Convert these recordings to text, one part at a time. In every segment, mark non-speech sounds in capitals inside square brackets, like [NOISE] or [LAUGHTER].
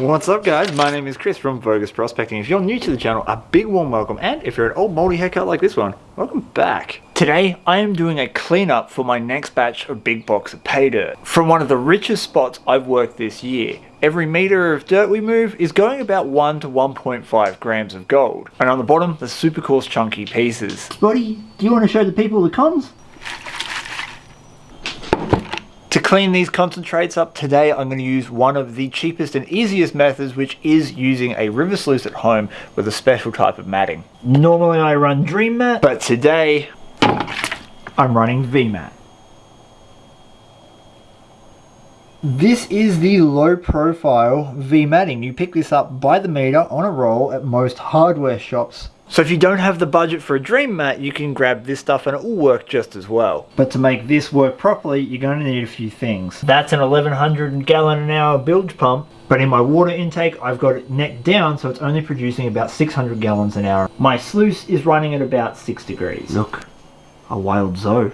What's up guys, my name is Chris from Vogus Prospecting. If you're new to the channel, a big warm welcome and if you're an old moldy haircut like this one, welcome back. Today I am doing a cleanup for my next batch of big box of pay dirt. From one of the richest spots I've worked this year. Every meter of dirt we move is going about 1 to 1.5 grams of gold. And on the bottom, the super coarse chunky pieces. Buddy, do you want to show the people the cons? Clean these concentrates up today, I'm going to use one of the cheapest and easiest methods, which is using a river sluice at home with a special type of matting. Normally I run Dream Mat, But today, I'm running VMAT. This is the low profile VMatting. You pick this up by the meter on a roll at most hardware shops. So if you don't have the budget for a dream mat, you can grab this stuff and it will work just as well. But to make this work properly, you're going to need a few things. That's an 1100 gallon an hour bilge pump. But in my water intake, I've got it neck down, so it's only producing about 600 gallons an hour. My sluice is running at about 6 degrees. Look, a wild zoo.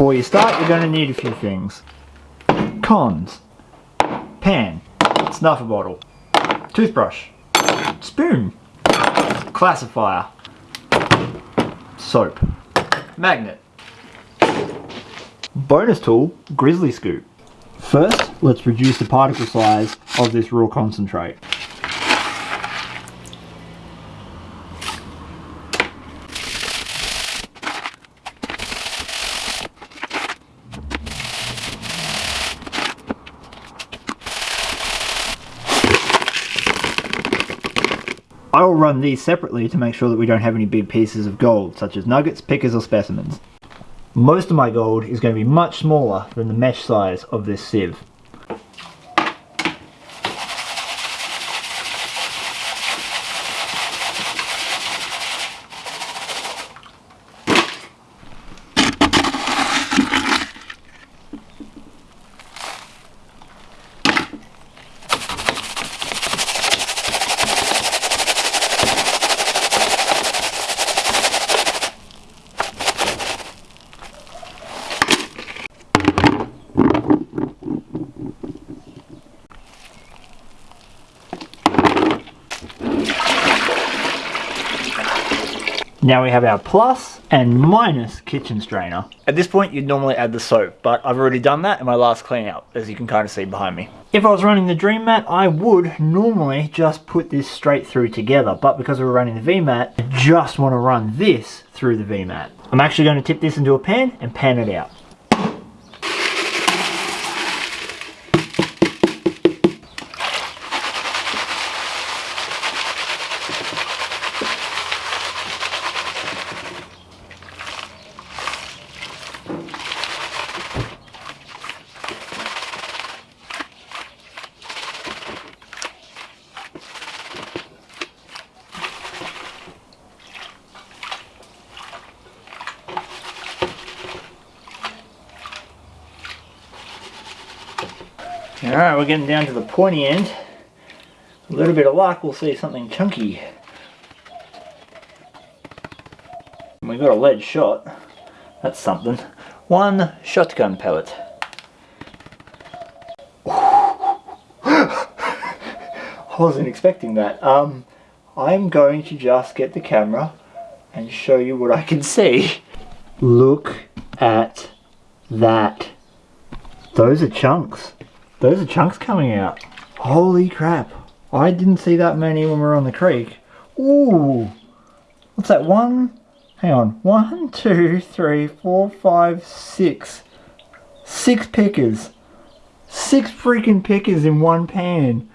Before you start, you're going to need a few things. Cons. Pan. Snuffer bottle. Toothbrush. Spoon. Classifier. Soap. Magnet. Bonus tool, Grizzly Scoop. First, let's reduce the particle size of this raw concentrate. I will run these separately to make sure that we don't have any big pieces of gold, such as nuggets, pickers or specimens. Most of my gold is going to be much smaller than the mesh size of this sieve. Now we have our plus and minus kitchen strainer. At this point, you'd normally add the soap, but I've already done that in my last clean out, as you can kind of see behind me. If I was running the Dream Mat, I would normally just put this straight through together, but because we're running the VMAT, I just want to run this through the VMAT. I'm actually going to tip this into a pan and pan it out. Alright, we're getting down to the pointy end. A little bit of luck, we'll see something chunky. We got a lead shot. That's something. One shotgun pellet. [LAUGHS] I wasn't expecting that. Um, I'm going to just get the camera and show you what I can see. Look at that. Those are chunks. Those are chunks coming out. Holy crap. I didn't see that many when we were on the creek. Ooh. What's that? One? Hang on. One, two, three, four, five, six. Six pickers. Six freaking pickers in one pan.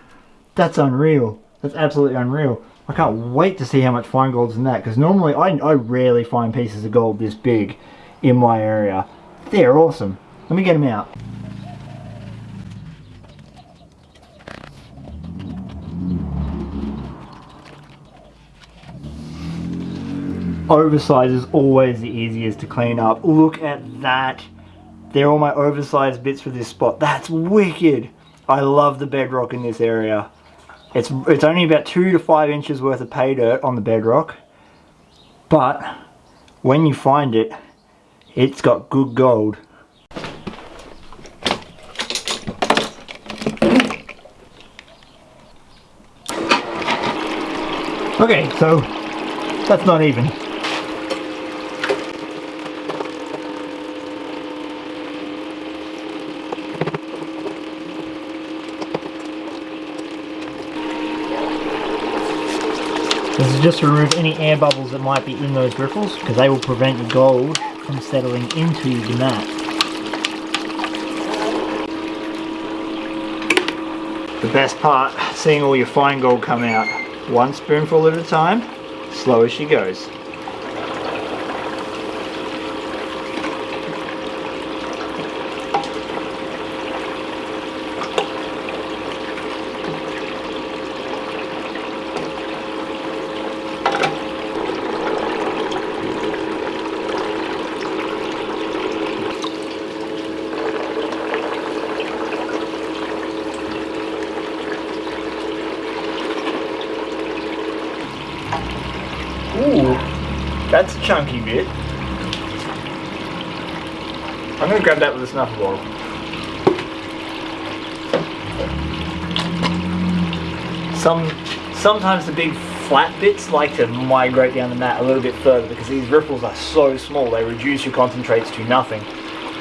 That's unreal. That's absolutely unreal. I can't wait to see how much fine gold's in that because normally I, I rarely find pieces of gold this big in my area. They're awesome. Let me get them out. Oversize is always the easiest to clean up. Look at that. They're all my oversized bits for this spot. That's wicked. I love the bedrock in this area. It's, it's only about two to five inches worth of pay dirt on the bedrock. But when you find it, it's got good gold. Okay, so that's not even. Just remove any air bubbles that might be in those riffles because they will prevent your gold from settling into the mat. The best part, seeing all your fine gold come out. One spoonful at a time, slow as she goes. Ooh, that's a chunky bit. I'm gonna grab that with a snuffer bottle. Some, sometimes the big flat bits like to migrate down the mat a little bit further because these ripples are so small, they reduce your concentrates to nothing.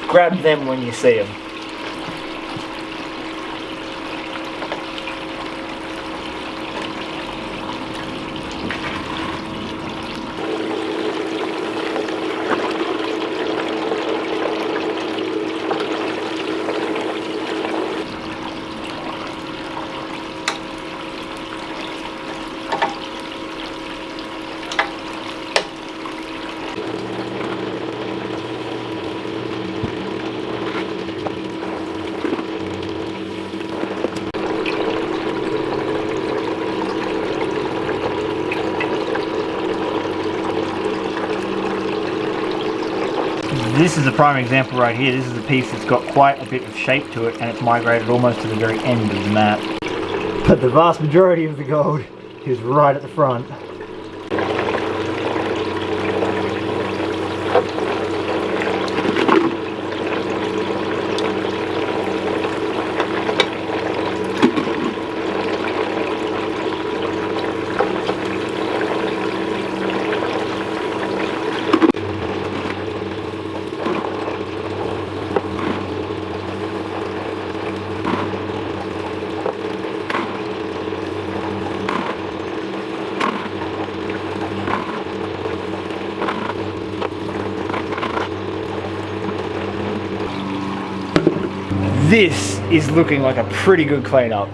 Grab them when you see them. This is a prime example right here. This is a piece that's got quite a bit of shape to it and it's migrated almost to the very end of the map. But the vast majority of the gold is right at the front. This is looking like a pretty good cleanup.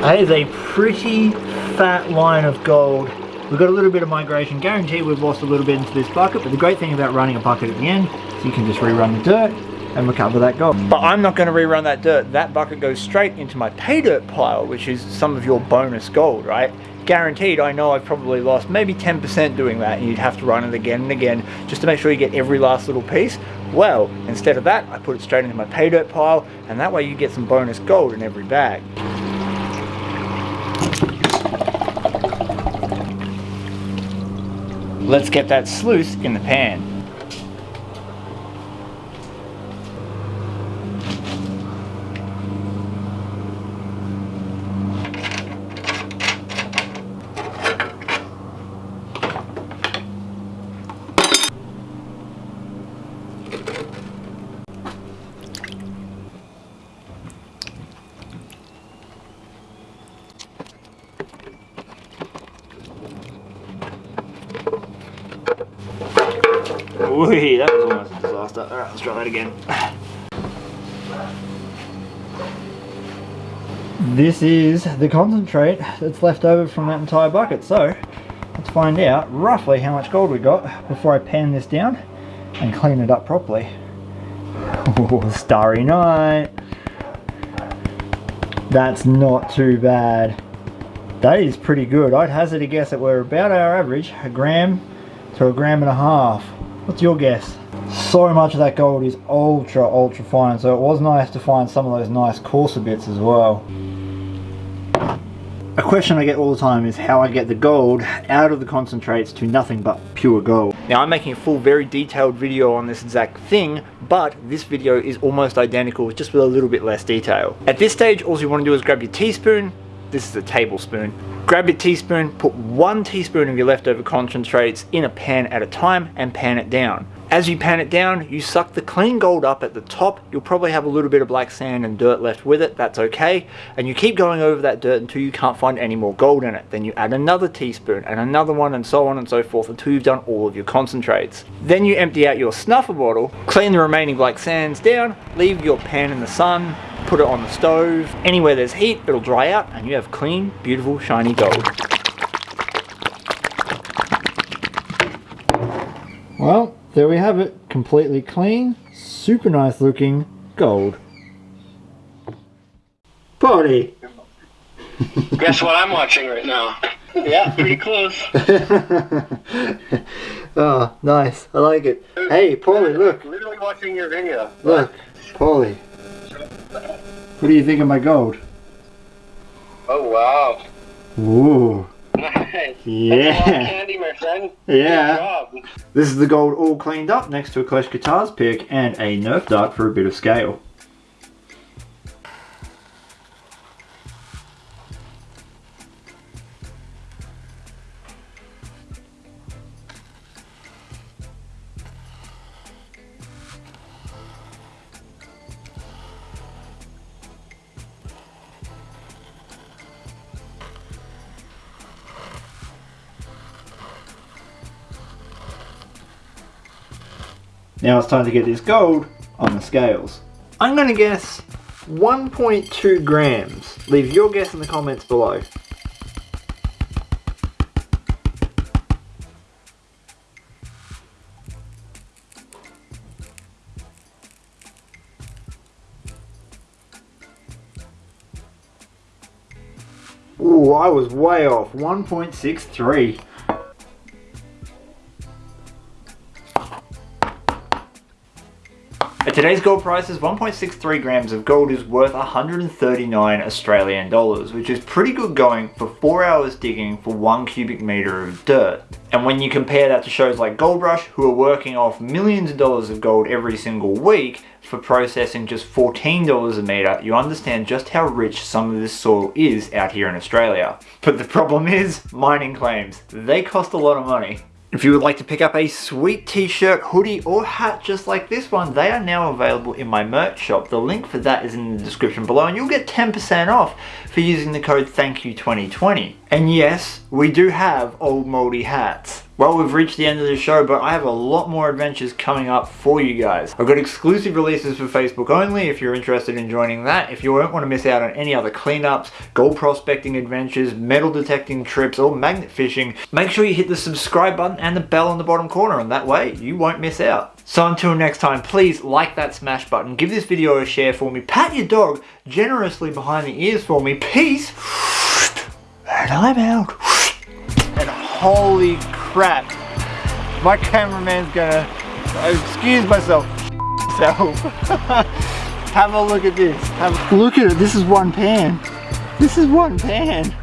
That is a pretty fat line of gold. We've got a little bit of migration. Guarantee we've lost a little bit into this bucket, but the great thing about running a bucket at the end is you can just rerun the dirt and recover that gold. But I'm not going to rerun that dirt. That bucket goes straight into my pay dirt pile, which is some of your bonus gold, right? Guaranteed, I know I've probably lost maybe 10% doing that, and you'd have to run it again and again just to make sure you get every last little piece. Well, instead of that, I put it straight into my pay dirt pile, and that way you get some bonus gold in every bag. Let's get that sluice in the pan. Ooh, that was almost a disaster. Alright, let's try that again. This is the concentrate that's left over from that entire bucket. So, let's find out roughly how much gold we got before I pan this down and clean it up properly. Ooh, [LAUGHS] starry night. That's not too bad. That is pretty good. I'd hazard a guess that we're about our average, a gram to a gram and a half. What's your guess? So much of that gold is ultra, ultra fine, so it was nice to find some of those nice coarser bits as well. A question I get all the time is how I get the gold out of the concentrates to nothing but pure gold. Now I'm making a full very detailed video on this exact thing, but this video is almost identical just with a little bit less detail. At this stage all you want to do is grab your teaspoon, this is a tablespoon, grab your teaspoon, put one teaspoon of your leftover concentrates in a pan at a time and pan it down. As you pan it down, you suck the clean gold up at the top. You'll probably have a little bit of black sand and dirt left with it. That's okay. And you keep going over that dirt until you can't find any more gold in it. Then you add another teaspoon and another one and so on and so forth until you've done all of your concentrates. Then you empty out your snuffer bottle, clean the remaining black sands down, leave your pan in the sun, put it on the stove. Anywhere there's heat, it'll dry out and you have clean, beautiful, shiny gold. Well, there we have it. Completely clean, super nice looking gold. Party! Guess what I'm watching right now? Yeah, pretty close. [LAUGHS] oh, nice. I like it. Hey, Paulie, look. Literally watching your video. Look, Paulie. What do you think of my gold? Oh wow. Ooh. Nice. Yeah. That's a lot of candy, my friend. Yeah. This is the gold all cleaned up next to a Clash Guitars pick and a Nerf dart for a bit of scale. Now it's time to get this gold on the scales. I'm going to guess 1.2 grams. Leave your guess in the comments below. Ooh, I was way off. 1.63. Today's gold prices, 1.63 grams of gold is worth 139 Australian dollars, which is pretty good going for 4 hours digging for 1 cubic meter of dirt. And when you compare that to shows like Gold Rush, who are working off millions of dollars of gold every single week for processing just $14 a meter, you understand just how rich some of this soil is out here in Australia. But the problem is, mining claims. They cost a lot of money. If you would like to pick up a sweet t-shirt, hoodie or hat just like this one, they are now available in my merch shop. The link for that is in the description below and you'll get 10% off for using the code THANKYOU2020. And yes, we do have old moldy hats. Well, we've reached the end of the show, but I have a lot more adventures coming up for you guys. I've got exclusive releases for Facebook only if you're interested in joining that. If you don't want to miss out on any other cleanups, gold prospecting adventures, metal detecting trips, or magnet fishing, make sure you hit the subscribe button and the bell on the bottom corner, and that way you won't miss out. So until next time, please like that smash button, give this video a share for me, pat your dog generously behind the ears for me, peace, and I'm out. And holy crap, my cameraman's gonna, excuse myself, [LAUGHS] self. [LAUGHS] Have a look at this. Have, look at it, this is one pan. This is one pan. [LAUGHS]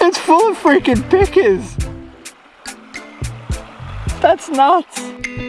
it's full of freaking pickers. That's nuts.